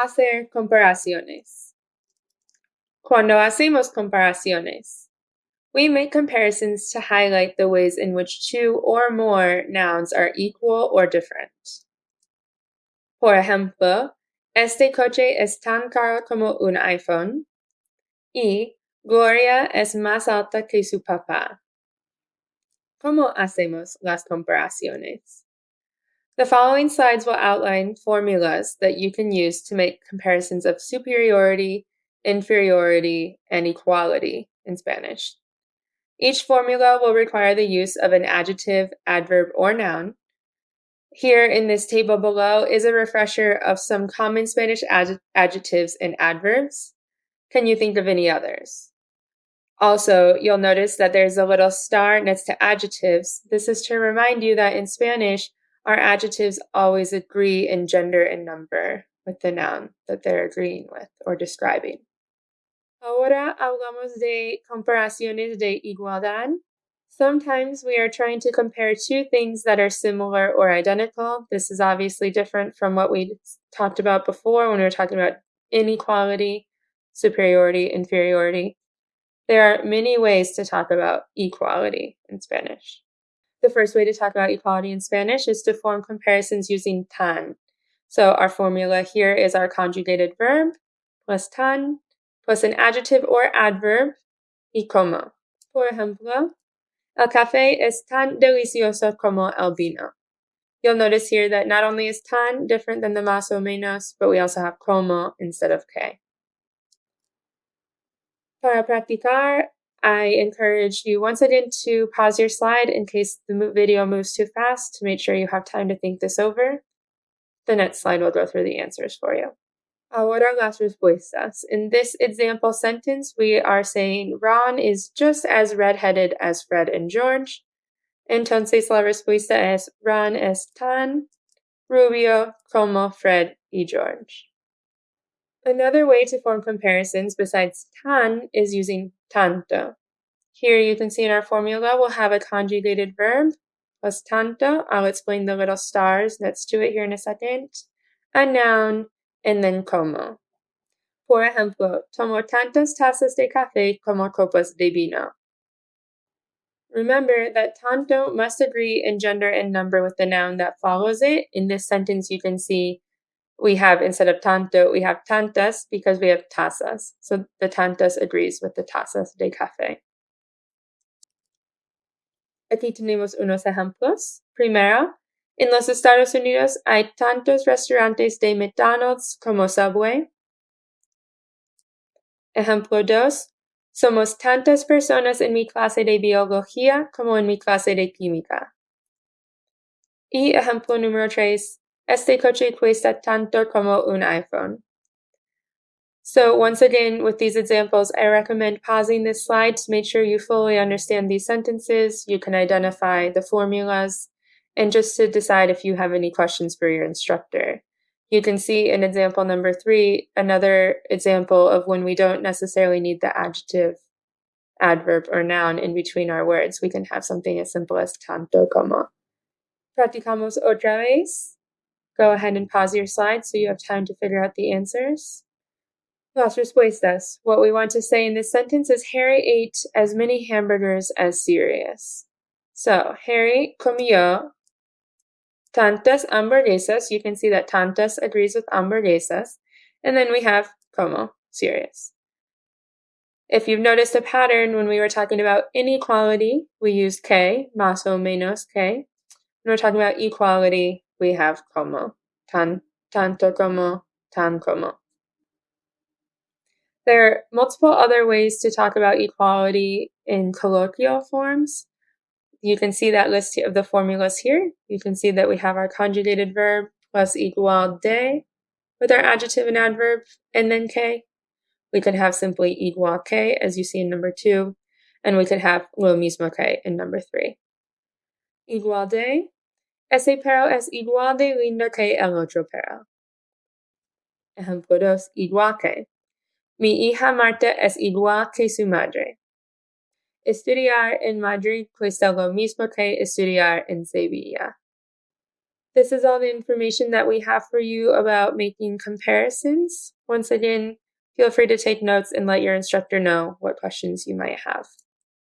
Hacer comparaciones. Cuando hacemos comparaciones, we make comparisons to highlight the ways in which two or more nouns are equal or different. Por ejemplo, este coche es tan caro como un iPhone y Gloria es más alta que su papá. ¿Cómo hacemos las comparaciones? The following slides will outline formulas that you can use to make comparisons of superiority, inferiority, and equality in Spanish. Each formula will require the use of an adjective, adverb, or noun. Here in this table below is a refresher of some common Spanish adjectives and adverbs. Can you think of any others? Also, you'll notice that there's a little star next to adjectives. This is to remind you that in Spanish, our adjectives always agree in gender and number with the noun that they're agreeing with or describing. Ahora hablamos de comparaciones de igualdad. Sometimes we are trying to compare two things that are similar or identical. This is obviously different from what we talked about before when we were talking about inequality, superiority, inferiority. There are many ways to talk about equality in Spanish. The first way to talk about equality in Spanish is to form comparisons using tan. So our formula here is our conjugated verb plus tan plus an adjective or adverb y como. Por ejemplo, el café es tan delicioso como el vino. You'll notice here that not only is tan different than the más o menos, but we also have como instead of que. Para practicar, I encourage you once again to pause your slide in case the video moves too fast to make sure you have time to think this over. The next slide will go through the answers for you. Ahora las respuestas. In this example sentence, we are saying Ron is just as redheaded as Fred and George. Entonces la respuesta es Ron es tan rubio como Fred y George. Another way to form comparisons besides tan is using tanto. Here you can see in our formula we'll have a conjugated verb plus tanto. I'll explain the little stars next to it here in a second. A noun, and then como. Por ejemplo, tomo tantas tazas de café como copas de vino. Remember that tanto must agree in gender and number with the noun that follows it. In this sentence, you can see we have instead of tanto, we have tantas because we have tazas. So the tantas agrees with the tazas de café. Aquí tenemos unos ejemplos. Primero, en los Estados Unidos hay tantos restaurantes de McDonald's como Subway. Ejemplo 2. Somos tantas personas en mi clase de biología como en mi clase de química. Y ejemplo número 3. Este coche cuesta tanto como un iPhone. So once again, with these examples, I recommend pausing this slide to make sure you fully understand these sentences, you can identify the formulas, and just to decide if you have any questions for your instructor. You can see in example number three, another example of when we don't necessarily need the adjective, adverb, or noun in between our words. We can have something as simple as tanto como. Practicamos otra vez. Go ahead and pause your slide so you have time to figure out the answers. Las respuestas. What we want to say in this sentence is Harry ate as many hamburgers as Sirius. So, Harry comió tantas hamburguesas. You can see that tantas agrees with hamburguesas. And then we have como, Sirius. If you've noticed a pattern when we were talking about inequality, we used que, más o menos que. When we're talking about equality, we have como, tan, tanto como, tan como. There are multiple other ways to talk about equality in colloquial forms. You can see that list of the formulas here. You can see that we have our conjugated verb plus igual de with our adjective and adverb and then que. We could have simply igual que as you see in number two, and we could have lo mismo que in number three. Igual de Ese perro es igual de lindo que el otro perro. Ejemplo 2. Igual que. Mi hija Marta es igual que su madre. Estudiar en Madrid cuesta lo mismo que estudiar en Sevilla. this is all the information that we have for you about making comparisons. Once again, feel free to take notes and let your instructor know what questions you might have.